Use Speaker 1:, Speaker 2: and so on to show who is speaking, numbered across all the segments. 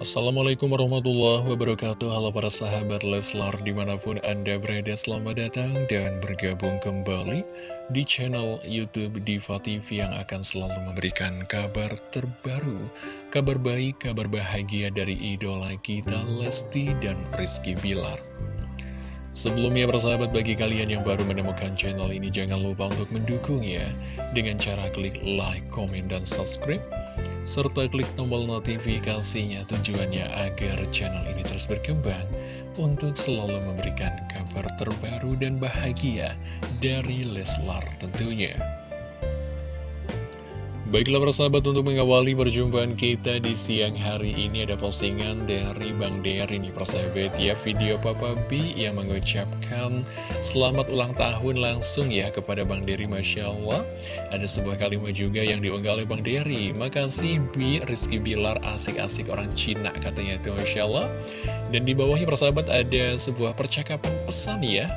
Speaker 1: Assalamualaikum warahmatullahi wabarakatuh. Halo para sahabat Leslar di mana pun anda berada Selamat datang dan bergabung kembali di channel Youtube Diva TV Yang akan selalu memberikan kabar terbaru Kabar baik, kabar bahagia dari idola kita Lesti dan Rizky Bilar Sebelumnya persahabat bagi kalian yang baru menemukan channel ini Jangan lupa untuk mendukung ya Dengan cara klik like, komen, dan subscribe serta klik tombol notifikasinya tujuannya agar channel ini terus berkembang untuk selalu memberikan kabar terbaru dan bahagia dari Leslar tentunya. Baiklah persahabat untuk mengawali perjumpaan kita di siang hari ini ada postingan dari Bang Der ini persahabat ya. Video Papa B yang mengucapkan selamat ulang tahun langsung ya kepada Bang Dery Masya Allah. Ada sebuah kalimat juga yang diunggah oleh Bang Dery. Makasih Bi Rizky Bilar asik-asik orang Cina katanya itu Masya Allah. Dan di bawahnya persahabat ada sebuah percakapan pesan ya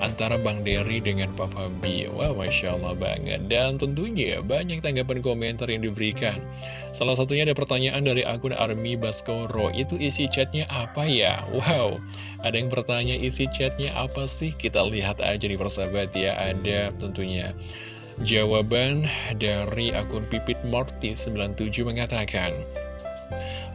Speaker 1: antara Bang Derry dengan Papa B. Wah, Masya Allah banget. Dan tentunya banyak tanggapan komentar yang diberikan. Salah satunya ada pertanyaan dari akun Army Baskoro. Itu isi chatnya apa ya? Wow, ada yang bertanya isi chatnya apa sih? Kita lihat aja nih persahabat ya. Ada tentunya jawaban dari akun Pipit Morty 97 mengatakan,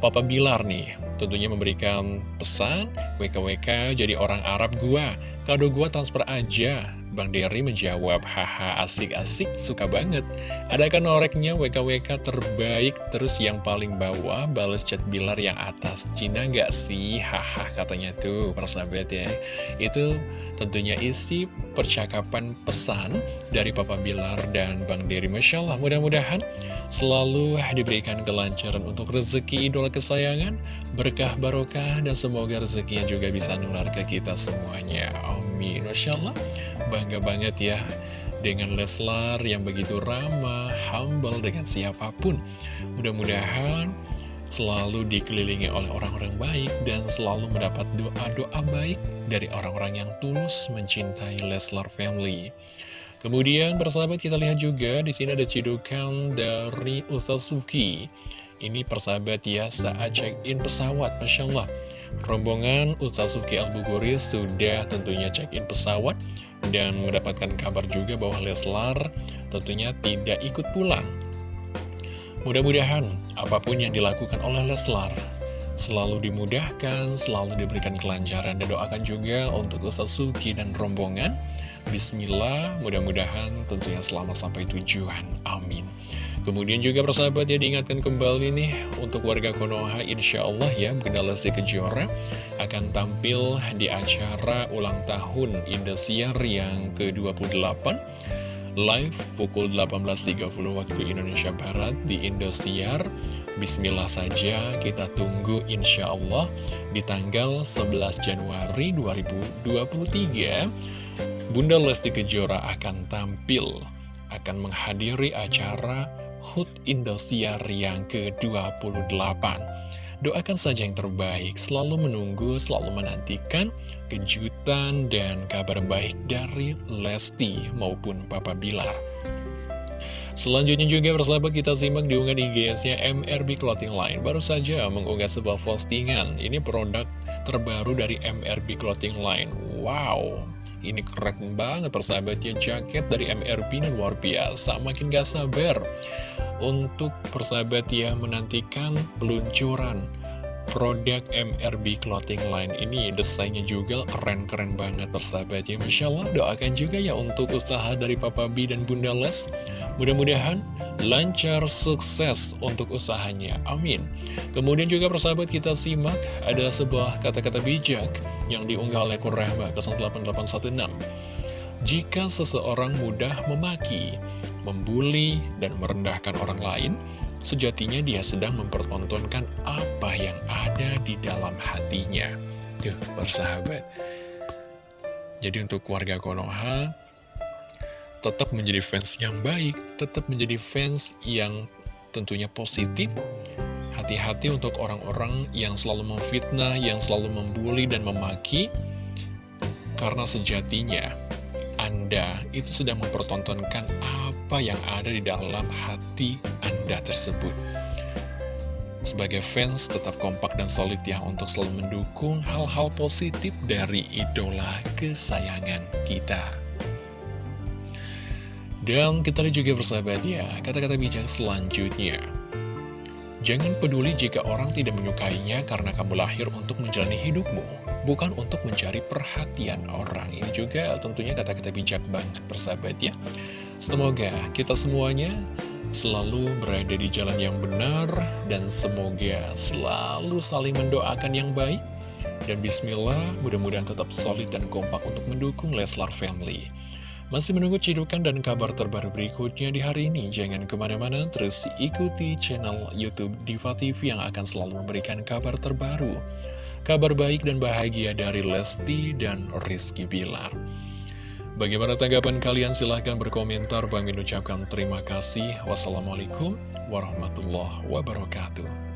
Speaker 1: Papa Bilar nih, tentunya memberikan pesan, WKWK jadi orang Arab gua, kado gua transfer aja, Bang Derry menjawab, haha asik-asik, suka banget. Adakah noreknya WKWK terbaik, terus yang paling bawah, balas chat Bilar yang atas. Cina nggak sih? Haha katanya tuh, persahabat ya. Itu tentunya isi percakapan pesan dari Papa Bilar dan Bang Derry. Masya Allah, mudah-mudahan selalu diberikan kelancaran untuk rezeki idola kesayangan, berkah barokah, dan semoga rezekinya juga bisa nular ke kita semuanya. Amin. Masya Allah bangga banget ya dengan Leslar yang begitu ramah, humble dengan siapa pun. Mudah-mudahan selalu dikelilingi oleh orang-orang baik dan selalu mendapat doa-doa baik dari orang-orang yang tulus mencintai Leslar Family. Kemudian persahabat kita lihat juga di sini ada cidukan dari Ustaz Suki. Ini persahabat ya saat check-in pesawat, Masya Allah. Rombongan Ustaz Suki Al-Buguris sudah tentunya check-in pesawat dan mendapatkan kabar juga bahwa Leslar tentunya tidak ikut pulang. Mudah-mudahan apa pun yang dilakukan oleh Leslar selalu dimudahkan, selalu diberikan kelancaran dan doakan juga untuk Ustaz Suki dan rombongan. Bismillah, mudah-mudahan tentunya selamat sampai tujuan. Amin. Kemudian juga persahabat ya diingatkan kembali nih untuk warga Konoha insya Allah ya Bunda Lesti Kejora akan tampil di acara ulang tahun Indosiar yang ke-28 live pukul 18.30 waktu Indonesia Barat di Indosiar. Bismillah saja kita tunggu insya Allah di tanggal 11 Januari 2023 Bunda Lesti Kejora akan tampil akan menghadiri acara HUT Indosiar yang ke-28. Doakan saja yang terbaik, selalu menunggu, selalu menantikan kejutan dan kabar baik dari Lesti maupun Papa Bilar. Selanjutnya juga persahabat kita simak diunggah di GS-nya MRB Clothing Line Baru saja mengunggah sebuah postingan Ini produk terbaru dari MRB Clothing Line Wow ini keren banget persahabatnya jaket dari MRP ini luar biasa Makin gak sabar. Untuk persahabat ya menantikan peluncuran produk MRB Clothing Line ini desainnya juga keren-keren banget persahabat ya Masya Allah doakan juga ya untuk usaha dari Papa B dan Bunda Les. Mudah-mudahan lancar sukses untuk usahanya amin kemudian juga persahabat kita simak ada sebuah kata-kata bijak yang diunggah oleh Kurrahma ke 8816 jika seseorang mudah memaki, membuli, dan merendahkan orang lain, sejatinya dia sedang mempertontonkan apa yang ada di dalam hatinya. Tuh, bersahabat. Jadi untuk warga Konoha, tetap menjadi fans yang baik, tetap menjadi fans yang tentunya positif. Hati-hati untuk orang-orang yang selalu memfitnah, yang selalu membuli dan memaki, karena sejatinya Anda itu sedang mempertontonkan apa yang ada di dalam hati Anda tersebut. sebagai fans tetap kompak dan solid ya untuk selalu mendukung hal-hal positif dari idola kesayangan kita. Dan kita lihat juga bersahabat ya, kata-kata bijak selanjutnya. Jangan peduli jika orang tidak menyukainya karena kamu lahir untuk menjalani hidupmu, bukan untuk mencari perhatian orang. Ini juga tentunya kata-kata bijak banget bersahabat ya. Semoga kita semuanya selalu berada di jalan yang benar, dan semoga selalu saling mendoakan yang baik. Dan bismillah, mudah-mudahan tetap solid dan kompak untuk mendukung Leslar Family. Masih menunggu cidukan dan kabar terbaru berikutnya di hari ini. Jangan ke mana-mana, terus ikuti channel Youtube Diva TV yang akan selalu memberikan kabar terbaru. Kabar baik dan bahagia dari Lesti dan Rizky Bilar. Bagaimana tanggapan kalian? Silahkan berkomentar. Bang ucapkan terima kasih. Wassalamualaikum warahmatullahi wabarakatuh.